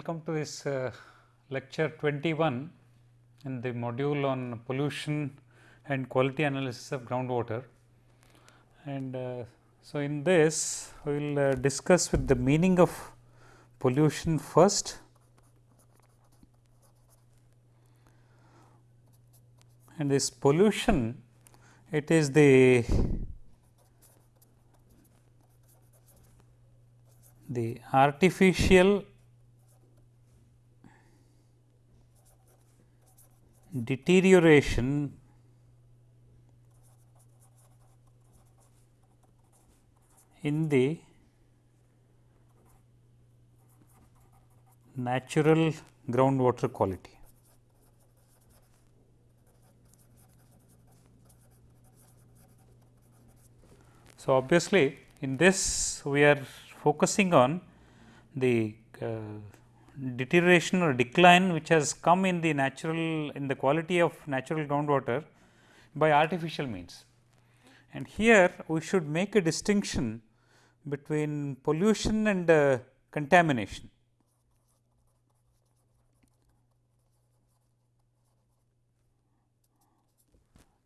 Welcome to this uh, lecture 21 in the module on pollution and quality analysis of groundwater. And uh, so, in this we will uh, discuss with the meaning of pollution first. And this pollution it is the the artificial deterioration in the natural groundwater quality. So, obviously, in this we are focusing on the uh, deterioration or decline which has come in the natural in the quality of natural groundwater by artificial means. And here we should make a distinction between pollution and uh, contamination.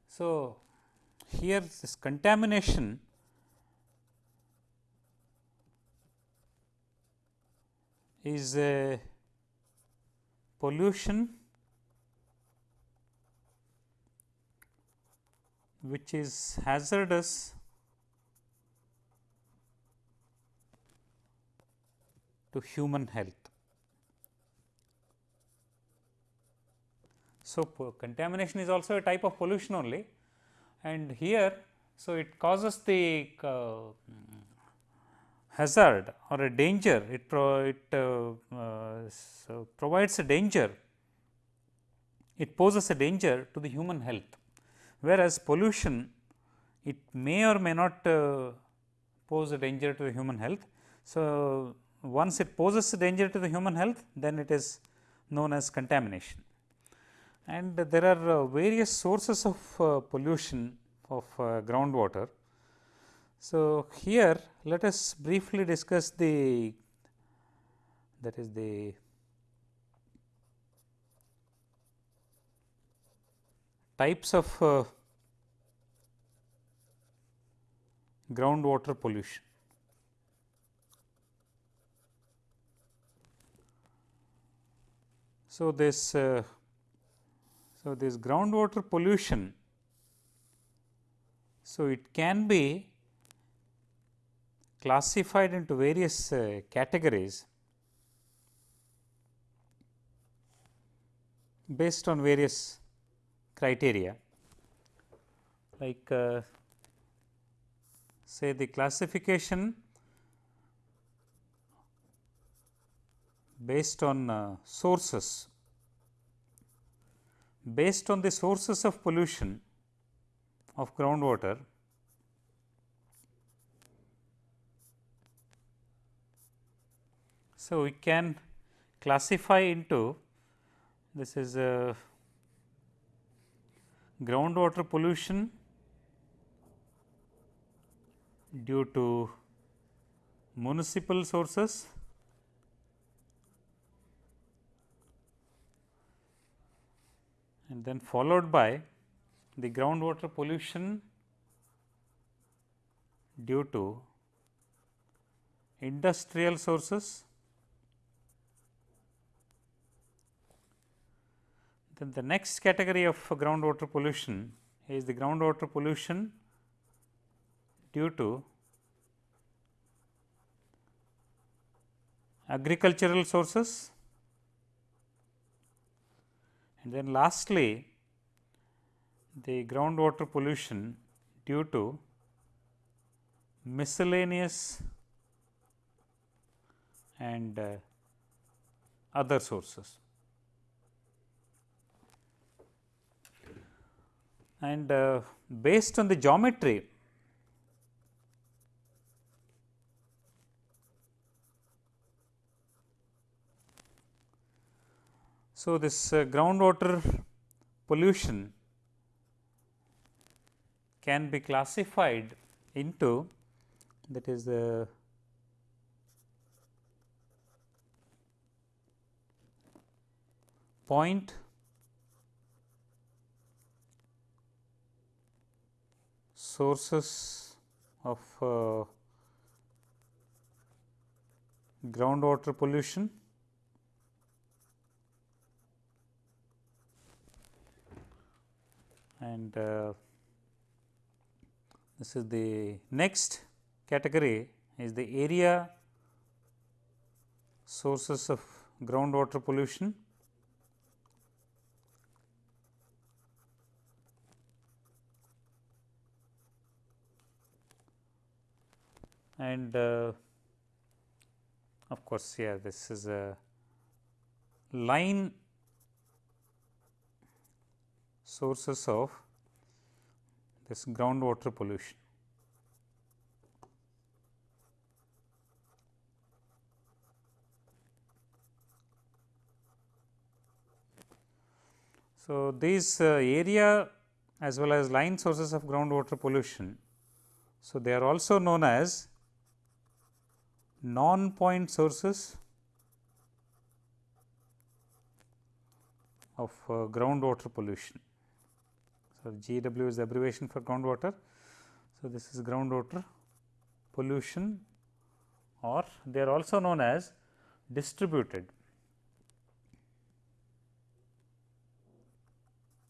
So, here this contamination is a pollution which is hazardous to human health. So, contamination is also a type of pollution only and here, so it causes the uh, hazard or a danger, it, pro, it uh, uh, so provides a danger, it poses a danger to the human health. Whereas, pollution it may or may not uh, pose a danger to the human health. So, once it poses a danger to the human health, then it is known as contamination. And there are various sources of pollution of groundwater. So, here let us briefly discuss the that is the types of uh, groundwater pollution. So, this uh, so this groundwater pollution so it can be classified into various uh, categories based on various criteria. Like uh, say the classification based on uh, sources. Based on the sources of pollution of groundwater So, we can classify into this is uh, a groundwater pollution due to municipal sources. And then followed by the groundwater pollution due to industrial sources The next category of groundwater pollution is the groundwater pollution due to agricultural sources and then lastly the groundwater pollution due to miscellaneous and uh, other sources. And uh, based on the geometry So, this uh, groundwater pollution can be classified into that is the point sources of uh, groundwater pollution and uh, this is the next category is the area sources of groundwater pollution. And uh, of course, yeah, this is a line sources of this groundwater pollution. So, these uh, area as well as line sources of groundwater pollution. So, they are also known as non point sources of uh, groundwater pollution. So, GW is the abbreviation for groundwater. So, this is groundwater pollution or they are also known as distributed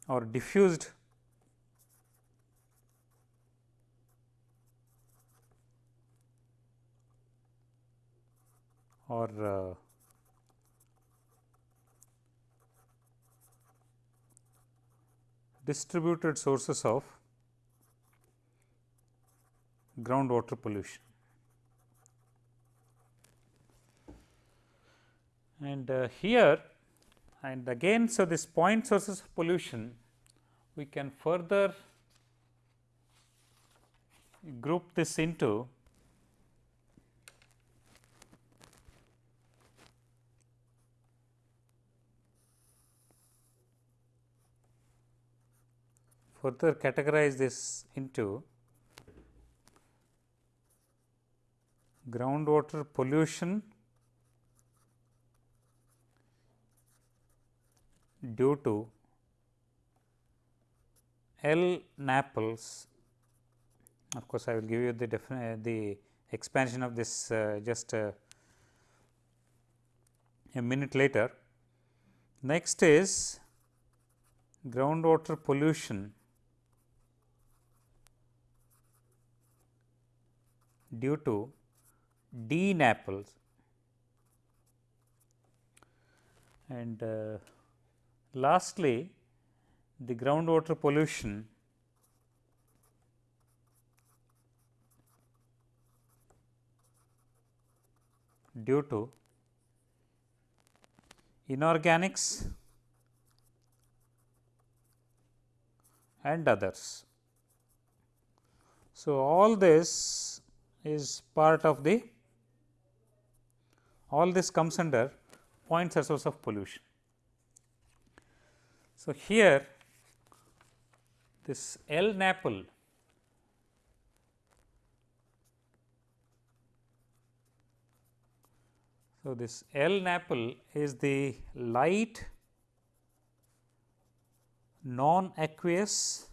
or diffused or distributed sources of groundwater pollution. And uh, here and again, so this point sources of pollution we can further group this into further categorize this into groundwater pollution due to L Naples. Of course, I will give you the the expansion of this uh, just uh, a minute later. Next is groundwater pollution due to DNAPLs and uh, lastly the groundwater pollution due to inorganics and others. So, all this is part of the all this comes under point source of pollution. So, here this LNAPLs So, this LNAPLs is the light non aqueous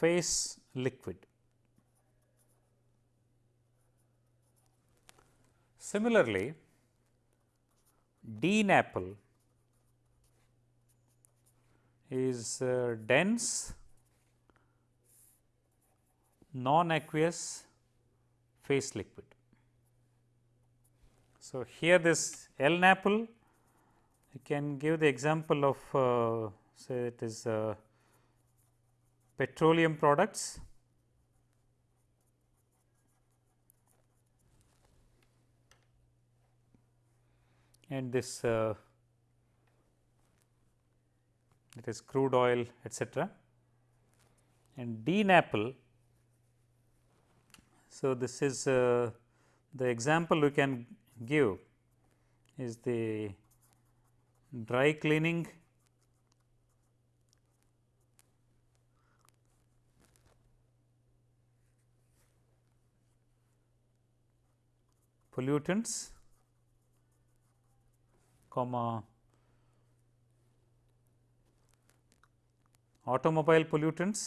phase liquid. Similarly, DNAPLs is uh, dense non aqueous phase liquid. So, here this LNAPLs you can give the example of uh, say it is uh, petroleum products and this uh, it is crude oil etcetera and DNAPLs. So, this is uh, the example we can give is the dry cleaning pollutants comma automobile pollutants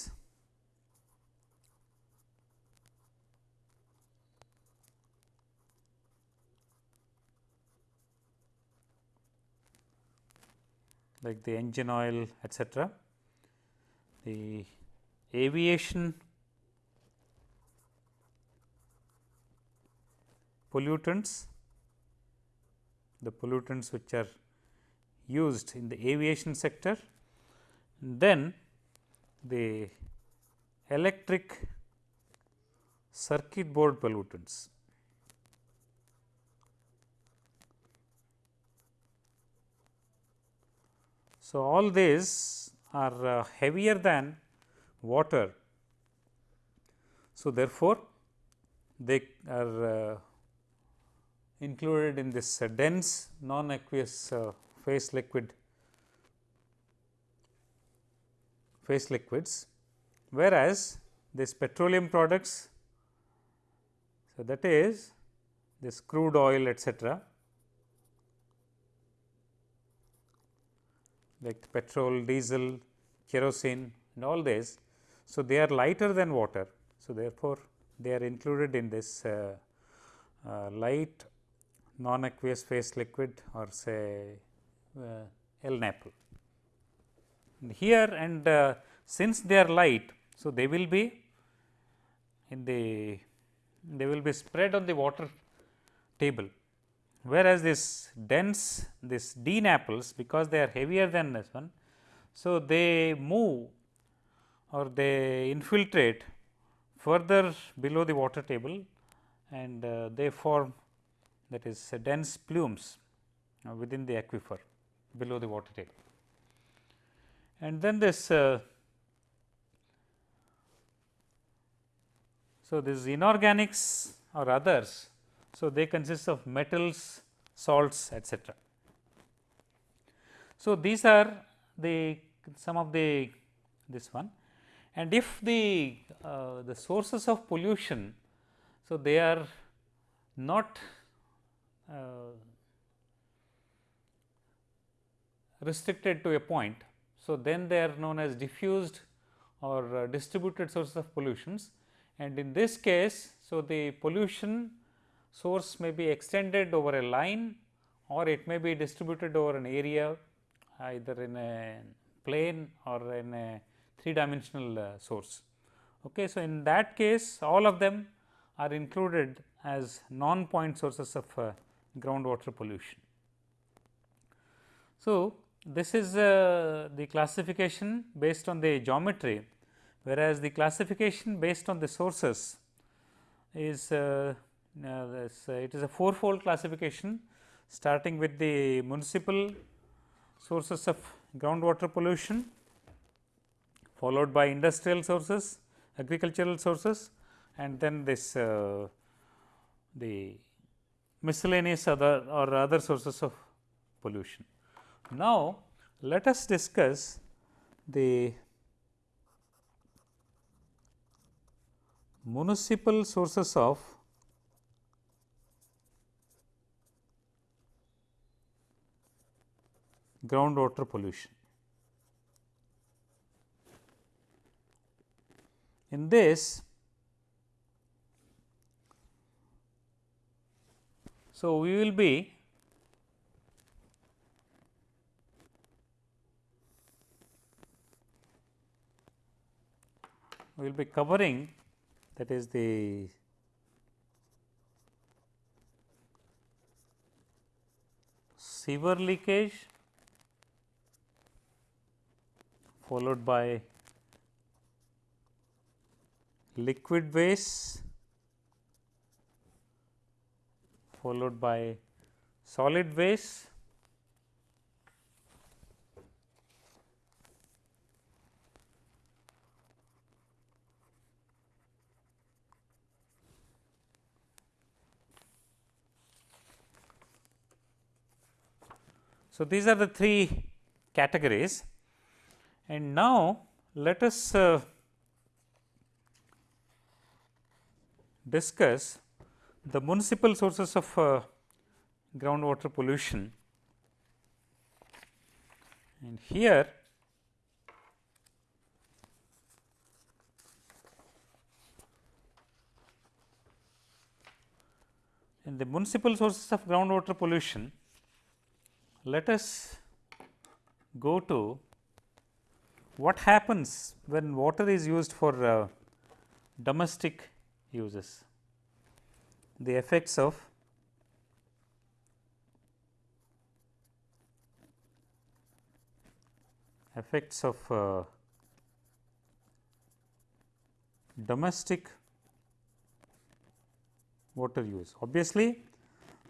like the engine oil etcetera. The aviation pollutants, the pollutants which are used in the aviation sector, then the electric circuit board pollutants. So, all these are uh, heavier than water. So, therefore, they are uh, included in this uh, dense non aqueous uh, phase liquid phase liquids, whereas this petroleum products. So, that is this crude oil etcetera like petrol, diesel, kerosene and all this. So, they are lighter than water. So, therefore, they are included in this uh, uh, light non aqueous phase liquid or say uh, LNAPL. Here and uh, since they are light, so they will be in the they will be spread on the water table whereas this dense this DNAPLs because they are heavier than this one. So, they move or they infiltrate further below the water table and uh, they form that is dense plumes uh, within the aquifer below the water table. And then this uh, so this inorganics or others so, they consist of metals, salts etcetera. So, these are the some of the this one and if the uh, the sources of pollution. So, they are not restricted to a point. So, then they are known as diffused or uh, distributed sources of pollutions and in this case. So, the pollution source may be extended over a line or it may be distributed over an area either in a plane or in a three dimensional uh, source. Okay. So, in that case all of them are included as non point sources of uh, groundwater pollution. So, this is uh, the classification based on the geometry, whereas the classification based on the sources is uh, uh, this, uh, it is a fourfold classification starting with the municipal sources of groundwater pollution, followed by industrial sources, agricultural sources and then this uh, the miscellaneous other or other sources of pollution. Now, let us discuss the municipal sources of groundwater pollution. In this, so we will be we will be covering that is the sewer leakage followed by liquid waste followed by solid waste. So, these are the three categories. And now, let us uh, discuss the municipal sources of uh, groundwater pollution. and here in the municipal sources of groundwater pollution, let us go to what happens when water is used for uh, domestic uses, the effects of effects of uh, domestic water use. Obviously,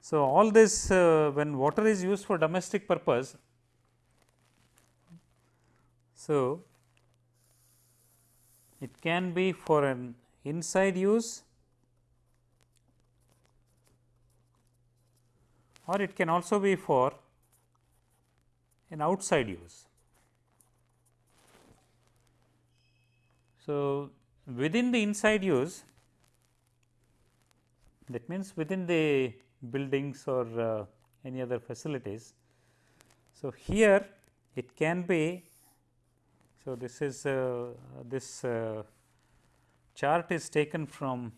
so all this uh, when water is used for domestic purpose, so it can be for an inside use or it can also be for an outside use. So, within the inside use that means within the buildings or uh, any other facilities. So, here it can be so this is uh, this uh, chart is taken from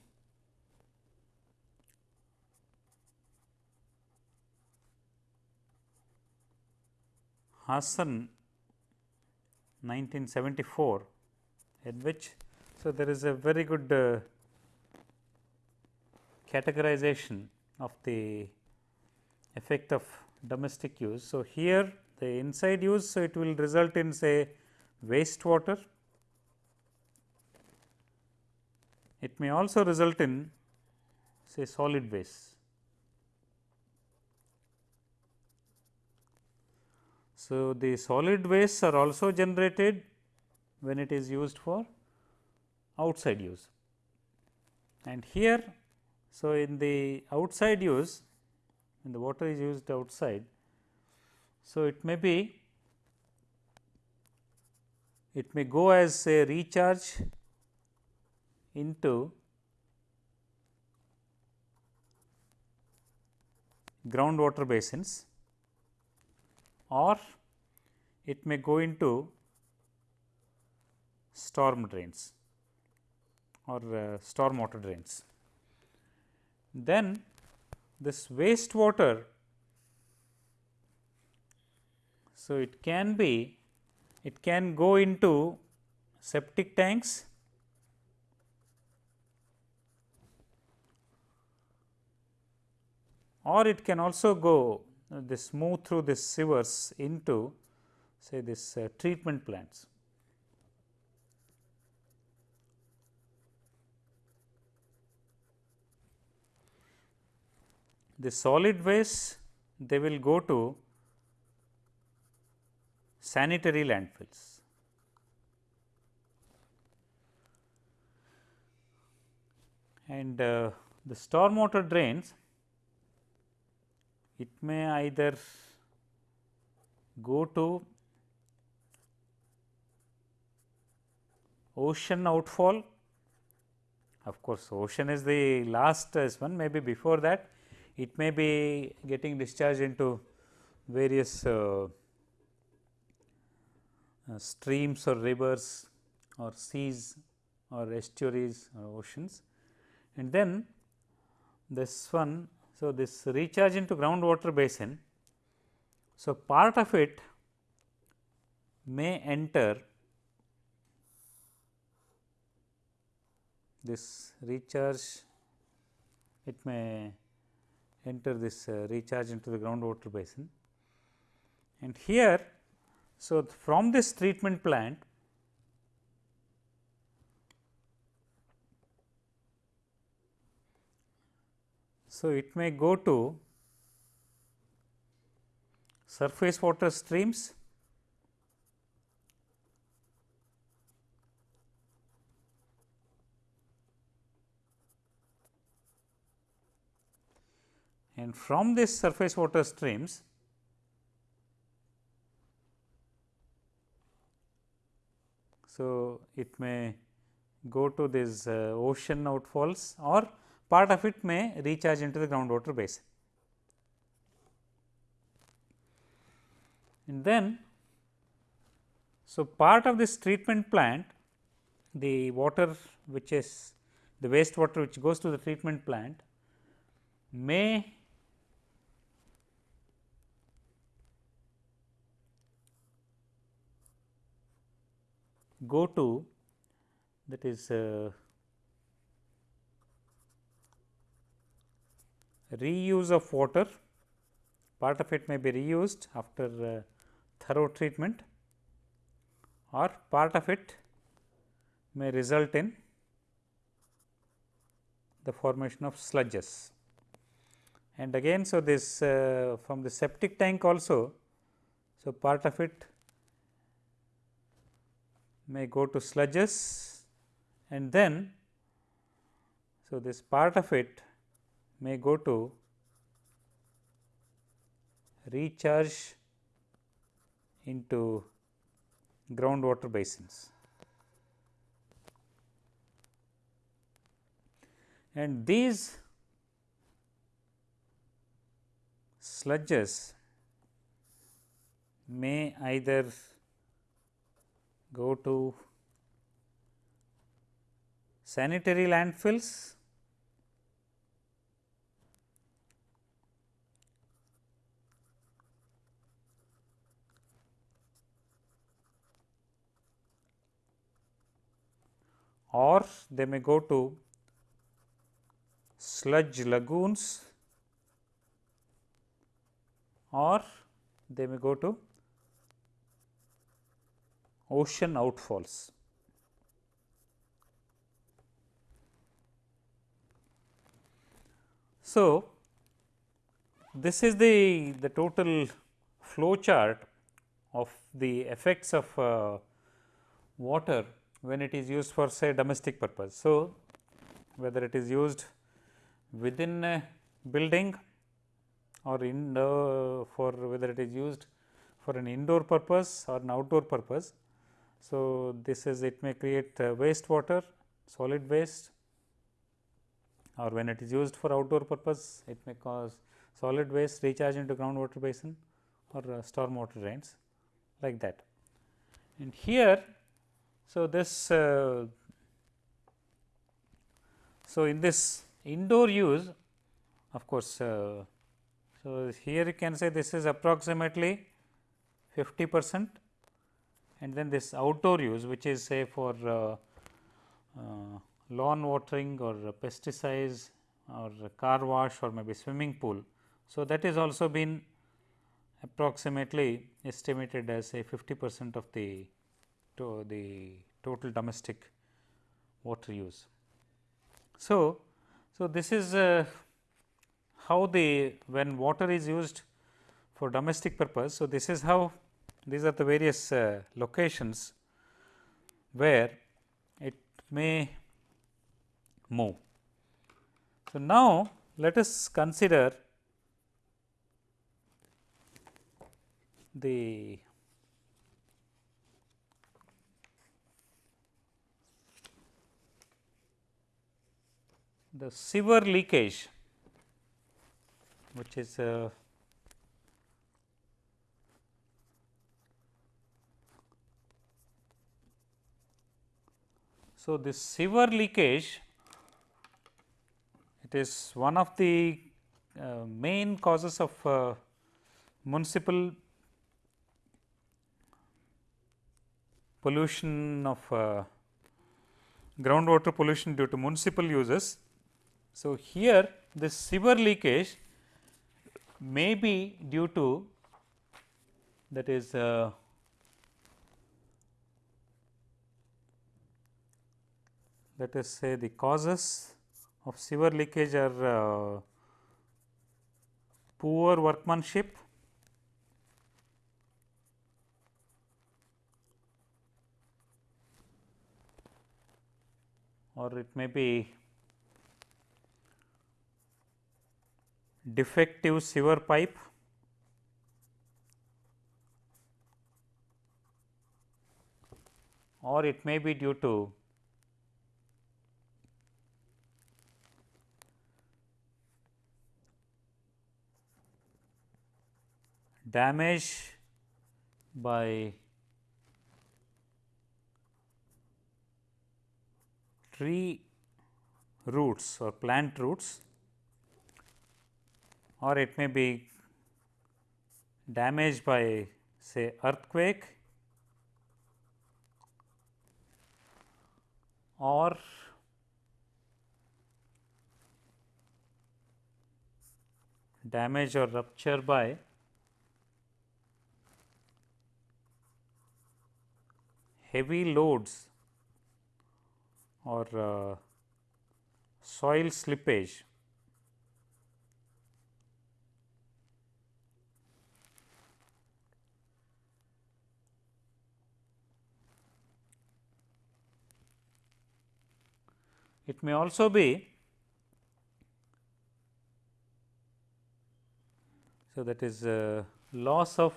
Hassan 1974 in which so there is a very good uh, categorization of the effect of domestic use. So, here the inside use, so it will result in say wastewater. It may also result in say solid waste. So, the solid wastes are also generated when it is used for outside use. And here so, in the outside use when the water is used outside, so it may be it may go as a recharge into groundwater basins or it may go into storm drains or uh, storm water drains. Then this wastewater so it can be it can go into septic tanks or it can also go this move through this sewers into say this uh, treatment plants the solid waste they will go to sanitary landfills. And uh, the stormwater drains, it may either go to ocean outfall. Of course, ocean is the last one, maybe before that it may be getting discharged into various uh, uh, streams or rivers or seas or estuaries or oceans. And then this one, so this recharge into groundwater basin. So, part of it may enter this recharge, it may enter this uh, recharge into the groundwater basin. And here, so from this treatment plant, so it may go to surface water streams. And from this surface water streams so it may go to this uh, ocean outfalls or part of it may recharge into the groundwater basin. And then So, part of this treatment plant the water which is the waste water which goes to the treatment plant may go to that is uh, reuse of water part of it may be reused after uh, thorough treatment or part of it may result in the formation of sludges. And again, so this uh, from the septic tank also, so part of it may go to sludges and then, so this part of it may go to recharge into groundwater basins. And these sludges may either go to sanitary landfills or they may go to sludge lagoons or they may go to ocean outfalls. So, this is the, the total flow chart of the effects of uh, water when it is used for say domestic purpose. So, whether it is used within a building or in for whether it is used for an indoor purpose or an outdoor purpose. So, this is it may create uh, waste water, solid waste or when it is used for outdoor purpose it may cause solid waste recharge into groundwater basin or uh, storm water drains like that. And here so, this uh, so in this indoor use of course, uh, so here you can say this is approximately 50 percent and then this outdoor use which is say for uh, uh lawn watering or pesticides or car wash or maybe swimming pool. So, that is also been approximately estimated as say 50 percent of the to the total domestic water use. So, so this is uh, how the when water is used for domestic purpose. So, this is how these are the various uh, locations where it may move. So, now let us consider the the sewer leakage which is uh, so this sewer leakage it is one of the uh, main causes of uh, municipal pollution of uh, groundwater pollution due to municipal uses so, here this sewer leakage may be due to that is uh, let us say the causes of sewer leakage are uh, poor workmanship or it may be defective sewer pipe. Or it may be due to damage by tree roots or plant roots or it may be damaged by say earthquake or damage or rupture by heavy loads or uh, soil slippage It may also be so that is uh, loss of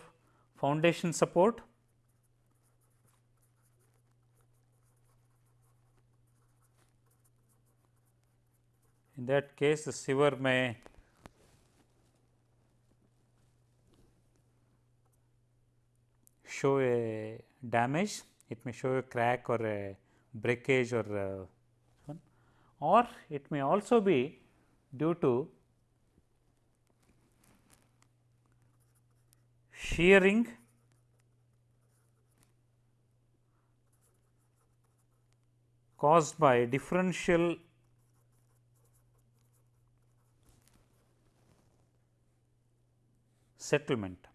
foundation support. In that case the sieve may show a damage. It may show a crack or a breakage or or it may also be due to shearing caused by differential settlement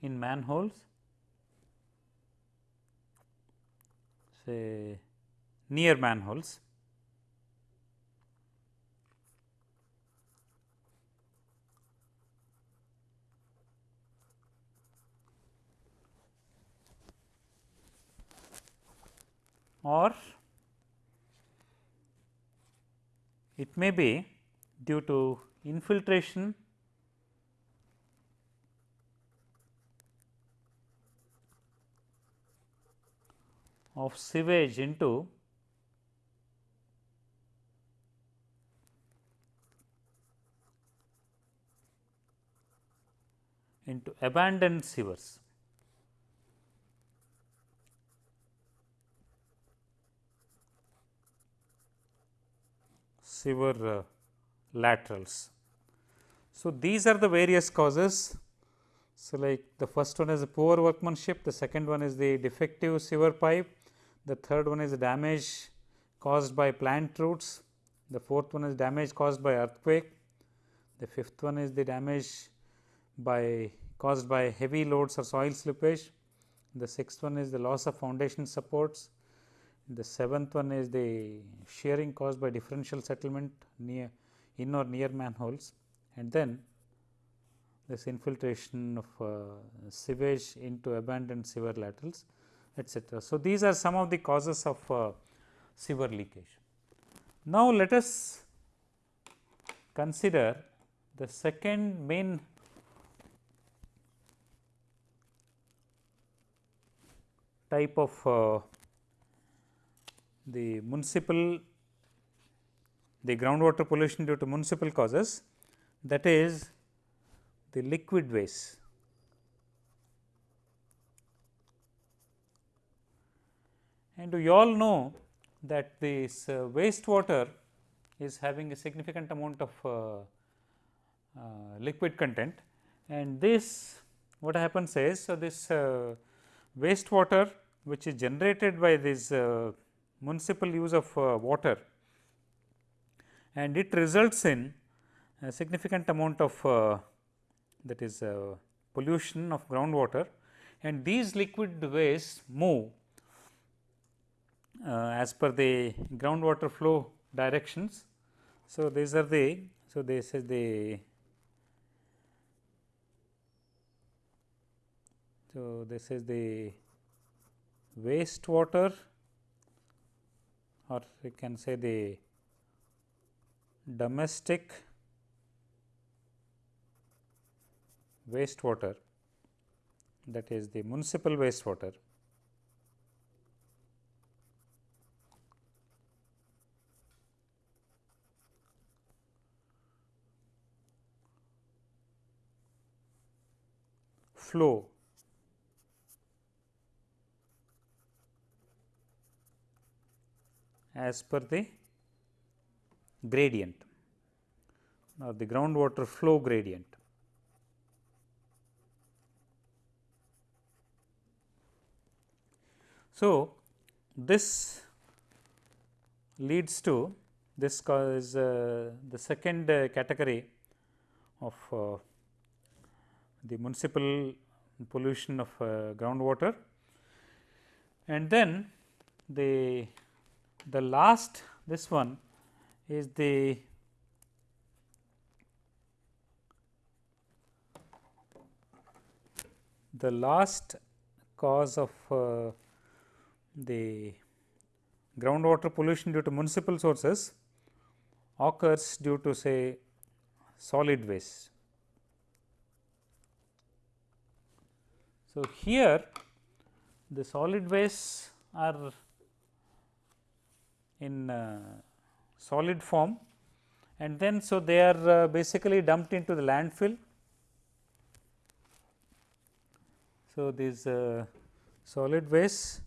in manholes say near manholes. or it may be due to infiltration of sewage into into abandoned sewers. sewer uh, laterals. So, these are the various causes. So, like the first one is the poor workmanship, the second one is the defective sewer pipe, the third one is the damage caused by plant roots, the fourth one is damage caused by earthquake, the fifth one is the damage by caused by heavy loads or soil slippage, the sixth one is the loss of foundation supports, the seventh one is the shearing caused by differential settlement near in or near manholes. And then this infiltration of uh, sewage into abandoned sewer laterals etcetera. So, these are some of the causes of uh, sewer leakage. Now, let us consider the second main type of uh, the municipal the groundwater pollution due to municipal causes that is the liquid waste. And we all know that this uh, wastewater is having a significant amount of uh, uh, liquid content. And this what happens is so this uh, wastewater which is generated by this uh, municipal use of uh, water and it results in a significant amount of that is pollution of groundwater. And these liquid waste move uh, Uh, as per the groundwater flow directions. So, these are the so this is the so this is the wastewater or we can say the domestic wastewater that is the municipal wastewater flow as per the gradient or the groundwater flow gradient. So, this leads to this is uh, the second uh, category of uh, the municipal pollution of uh, groundwater and then the the last this one is the the last cause of uh, the groundwater pollution due to municipal sources occurs due to say solid waste. So, here the solid wastes are in uh, solid form and then so they are uh, basically dumped into the landfill. So, these uh, solid wastes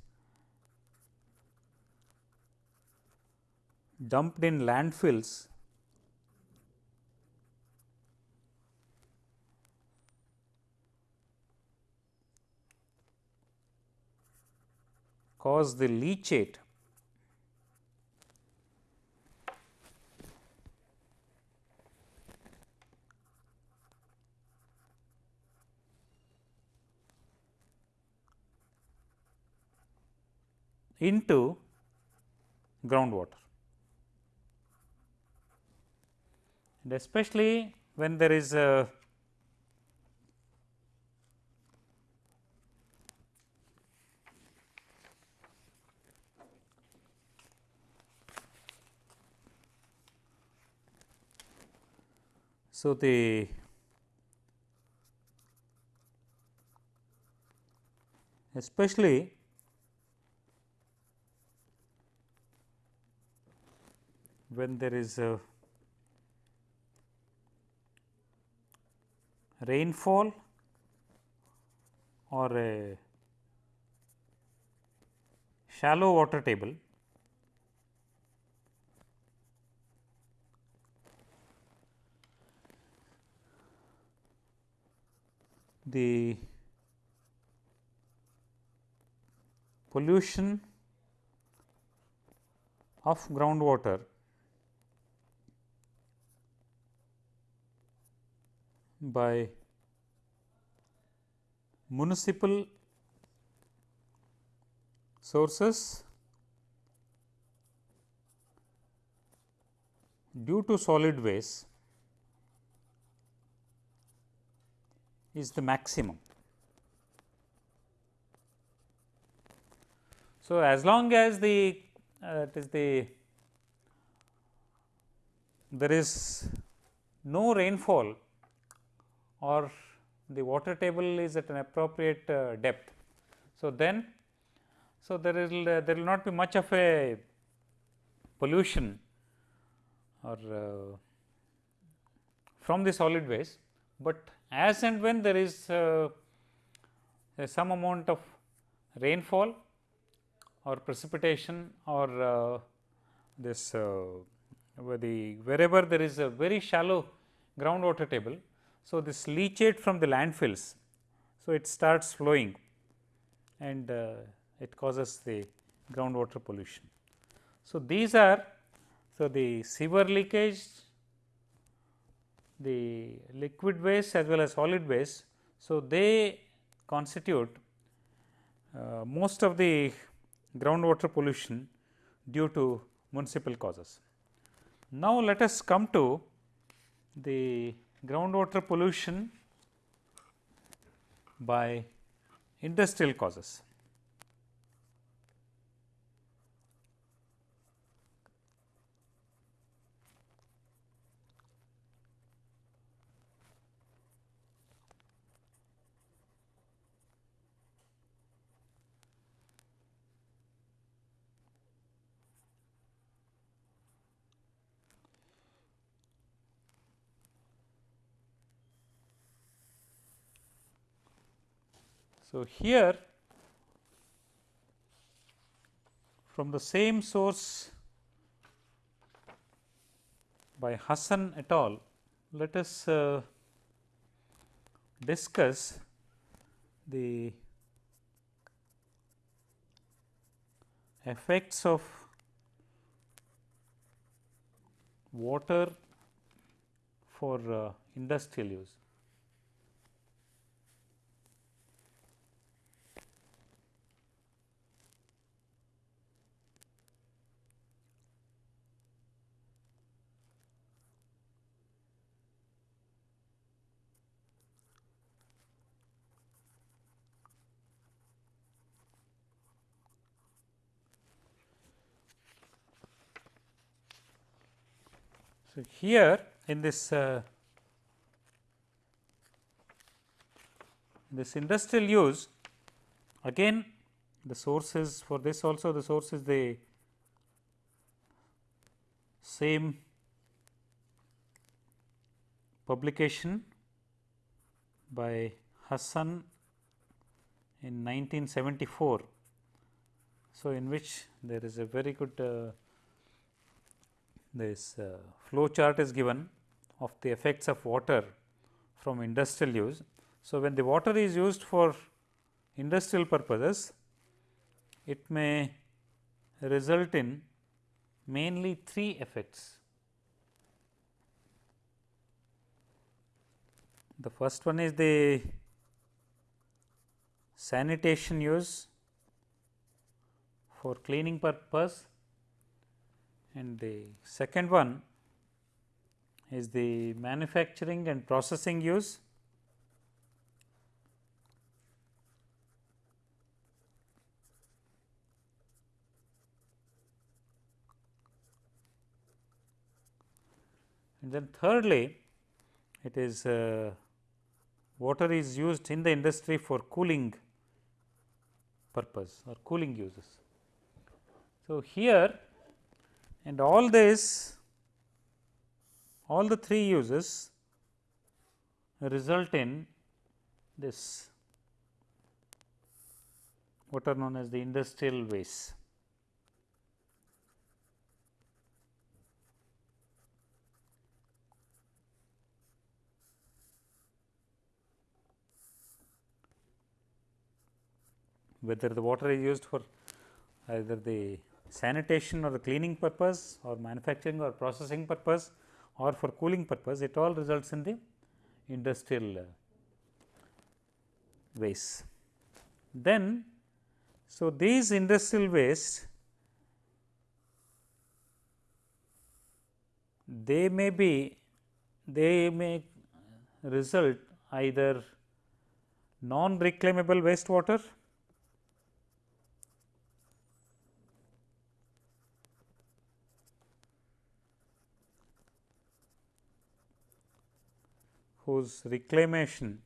dumped in landfills cause the leachate into groundwater. and especially when there is a So, the especially when there is a rainfall or a shallow water table the pollution of groundwater by municipal sources due to solid waste is the maximum. So, as long as the uh, it is the there is no rainfall or the water table is at an appropriate uh, depth. So, then so there will uh, there will not be much of a pollution or uh, from the solid waste, but as and when there is uh, some amount of rainfall or precipitation or uh, this uh, the wherever there is a very shallow groundwater table so, this leachate from the landfills, so it starts flowing and uh, it causes the groundwater pollution. So, these are so the sewer leakage, the liquid waste as well as solid waste. So, they constitute uh, most of the groundwater pollution due to municipal causes. Now, let us come to the groundwater pollution by industrial causes. So, here from the same source by Hassan et al. Let us uh, discuss the effects of water for uh, industrial use. So, here in this uh, this industrial use again the sources for this also the source is the same publication by Hassan in 1974. So, in which there is a very good uh, this uh, flow chart is given of the effects of water from industrial use. So, when the water is used for industrial purposes, it may result in mainly three effects. The first one is the sanitation use for cleaning purpose and the second one is the manufacturing and processing use. And then thirdly, it is uh, water is used in the industry for cooling purpose or cooling uses. So, here and all this all the three uses result in this what are known as the industrial waste. Whether the water is used for either the sanitation or the cleaning purpose or manufacturing or processing purpose or for cooling purpose it all results in the industrial uh, waste. Then, so these industrial waste they may be they may result either non reclaimable wastewater whose reclamation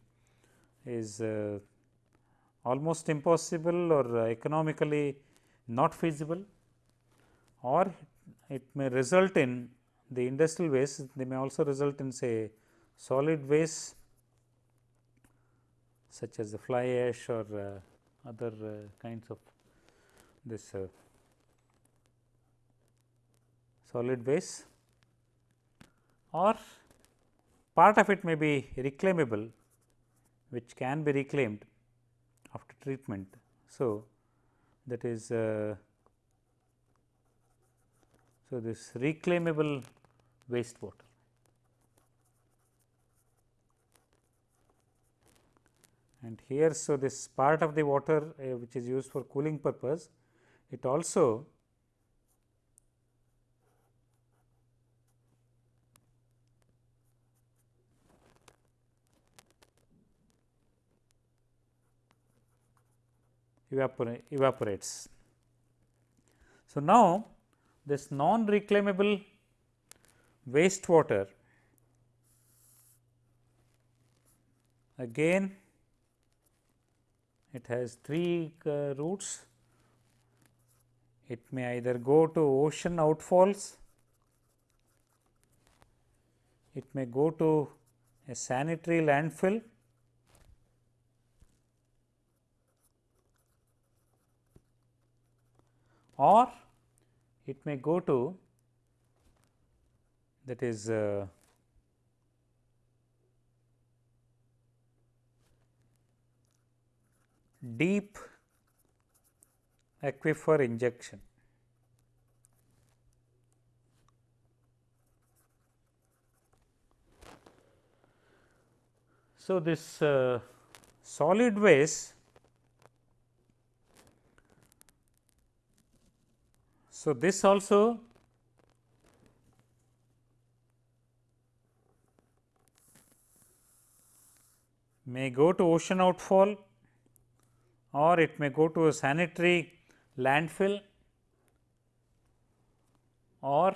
is uh, almost impossible or economically not feasible or it may result in the industrial waste they may also result in say solid waste such as the fly ash or uh, other uh, kinds of this uh, solid waste or part of it may be reclaimable which can be reclaimed after treatment. So, that is uh, so this reclaimable wastewater. And here, so this part of the water uh, which is used for cooling purpose, it also evapor evaporates. So, now this non reclaimable wastewater again it has three uh, routes. It may either go to ocean outfalls, it may go to a sanitary landfill or it may go to that is uh, deep aquifer injection. So, this uh, solid waste So, this also may go to ocean outfall or it may go to a sanitary landfill or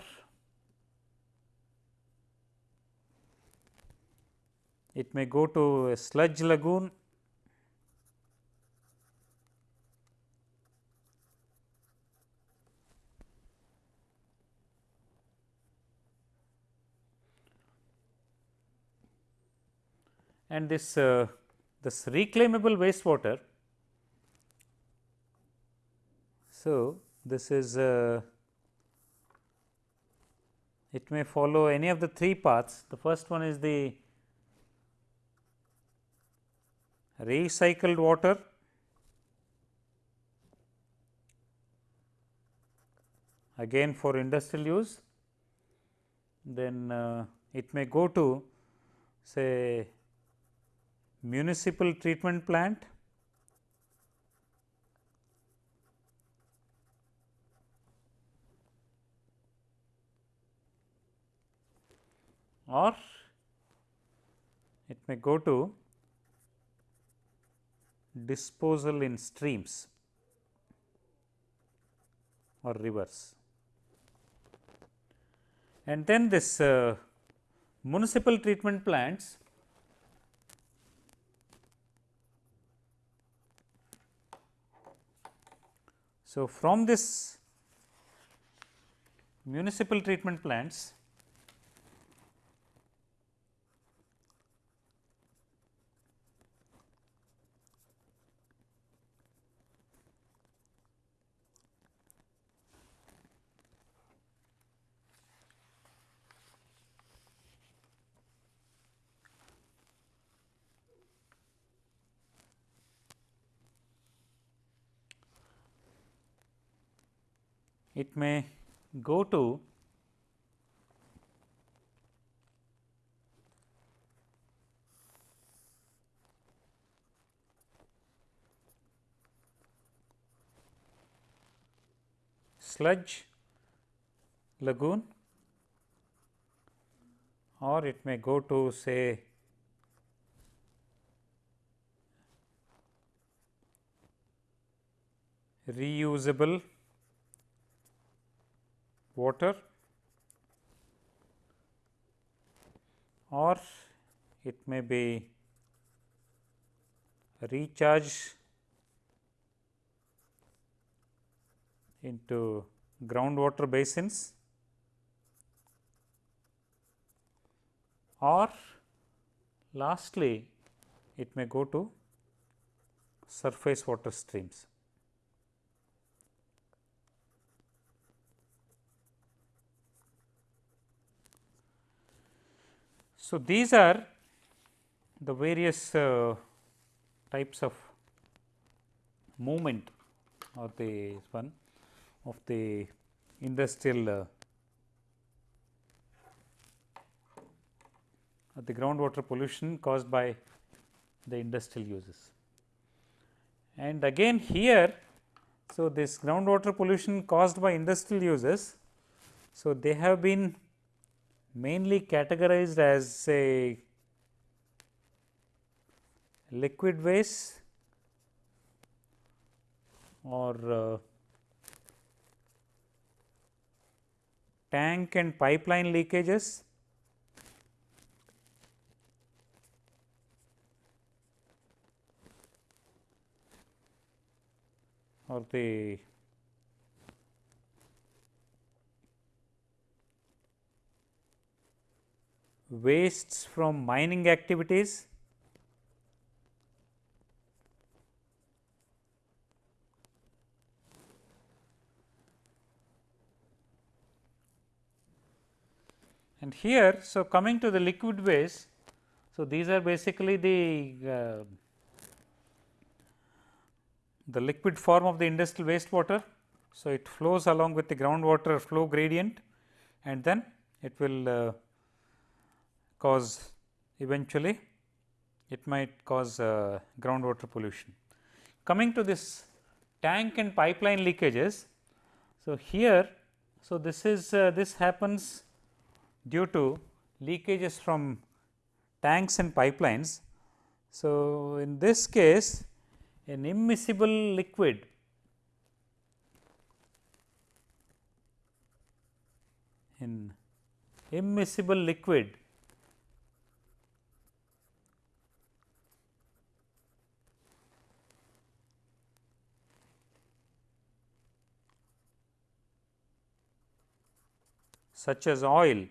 it may go to a sludge lagoon and this uh, this reclaimable wastewater. So, this is uh, it may follow any of the three paths. The first one is the recycled water, again for industrial use, then uh, it may go to say municipal treatment plant or it may go to disposal in streams or rivers. And then this uh, municipal treatment plants So, from this municipal treatment plants it may go to sludge lagoon or it may go to say reusable water or it may be recharged into groundwater basins or lastly it may go to surface water streams. So, these are the various uh, types of movement or the one of the industrial uh, the groundwater pollution caused by the industrial uses. And again here, so this groundwater pollution caused by industrial uses, so they have been mainly categorized as say liquid waste or uh, tank and pipeline leakages. Or the wastes from mining activities And here, so coming to the liquid waste, so these are basically the uh, the liquid form of the industrial wastewater. So, it flows along with the groundwater flow gradient and then it will uh, cause eventually it might cause uh, groundwater pollution. Coming to this tank and pipeline leakages. So, here so this is uh, this happens due to leakages from tanks and pipelines. So, in this case an immiscible liquid in immiscible liquid such as oil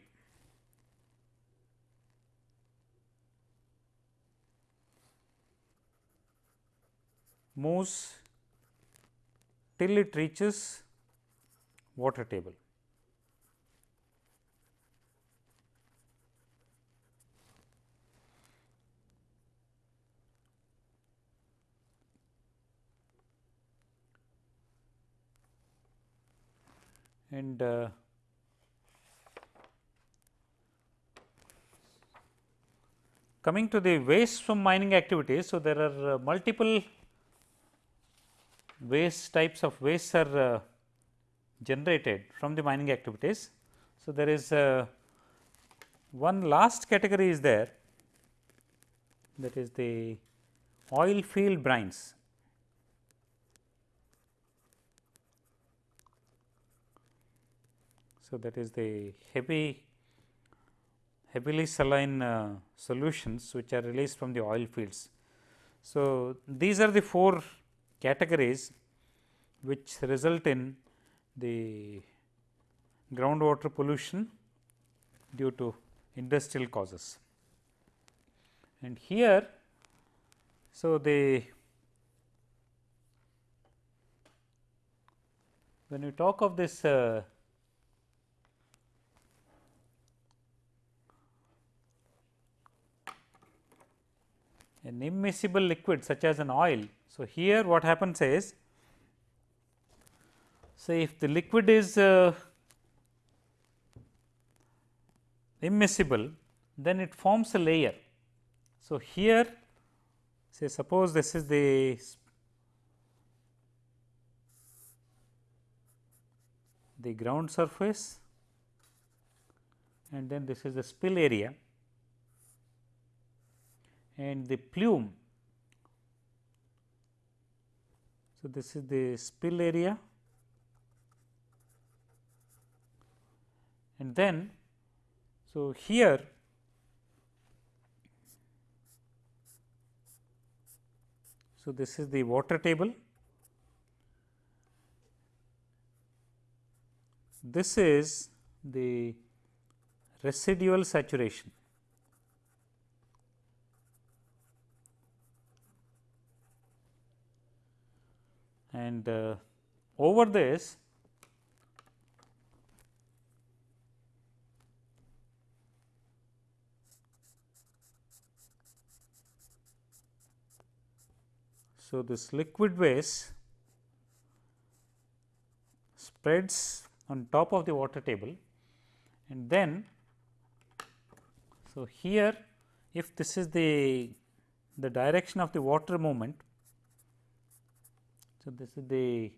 moves till it reaches water table. And uh, coming to the waste from mining activities. So, there are uh, multiple waste types of waste are uh, generated from the mining activities. So, there is uh, one last category is there that is the oil field brines. So, that is the heavy heavily saline uh, solutions which are released from the oil fields. So, these are the four categories which result in the groundwater pollution due to industrial causes. And here, so the when you talk of this uh, an immiscible liquid such as an oil. So, here what happens is say if the liquid is uh, immiscible then it forms a layer. So, here say suppose this is the the ground surface and then this is the spill area and the plume. So, this is the spill area. And then so here so this is the water table. This is the residual saturation and uh, over this So, this liquid waste spreads on top of the water table. And then so here if this is the the direction of the water movement so, this is the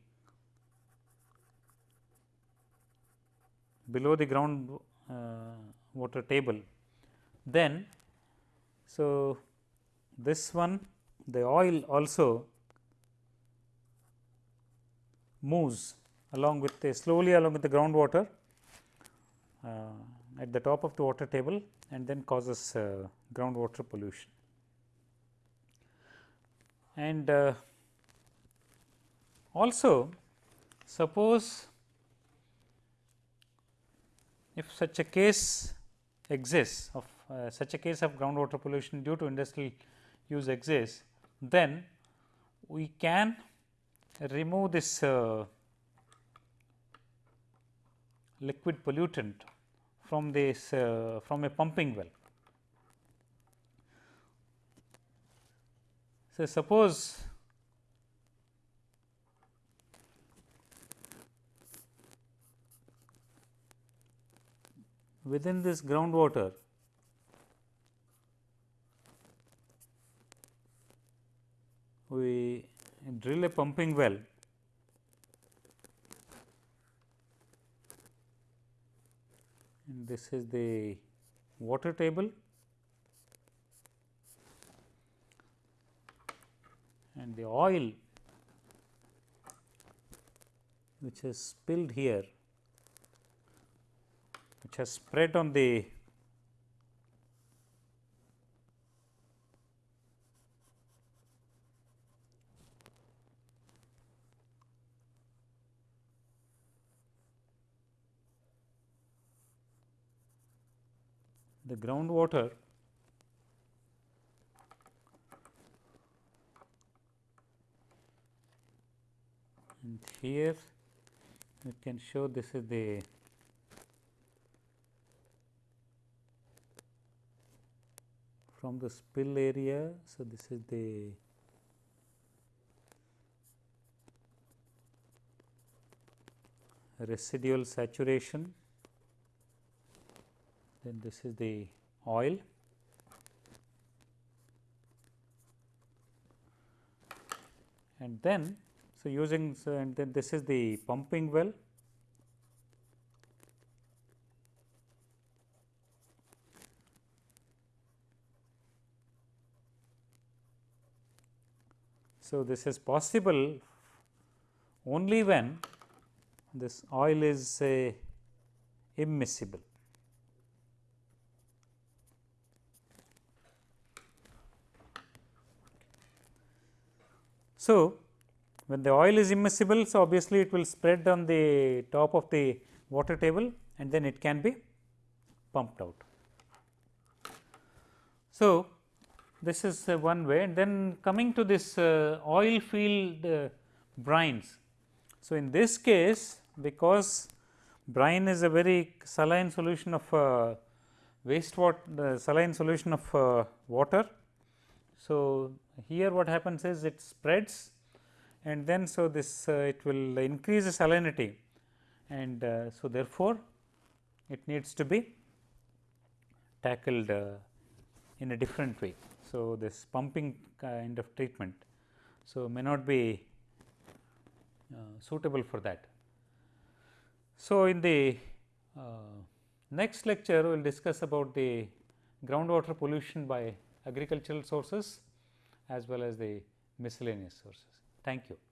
below the ground uh, water table. Then, so this one the oil also moves along with the slowly along with the groundwater uh, at the top of the water table and then causes uh, groundwater pollution. And uh, also, suppose if such a case exists of uh, such a case of groundwater pollution due to industrial use exists, then we can remove this uh, liquid pollutant from this uh, from a pumping well. So, suppose within this groundwater we drill a pumping well. And this is the water table. And the oil which is spilled here which has spread on the the groundwater and here we can show this is the from the spill area. So, this is the residual saturation, then this is the oil. And then, so using so and then this is the pumping well So, this is possible only when this oil is uh, immiscible. So, when the oil is immiscible, so obviously it will spread on the top of the water table and then it can be pumped out. So, this is uh, one way and then coming to this uh, oil field uh, brines. So, in this case because brine is a very saline solution of uh, wastewater saline solution of uh, water. So, here what happens is it spreads and then so this uh, it will increase the salinity and so therefore, it needs to be tackled in a different way. So, this pumping kind of treatment. So, may not be uh, suitable for that. So, in the uh, next lecture we will discuss about the groundwater pollution by agricultural sources as well as the miscellaneous sources. Thank you.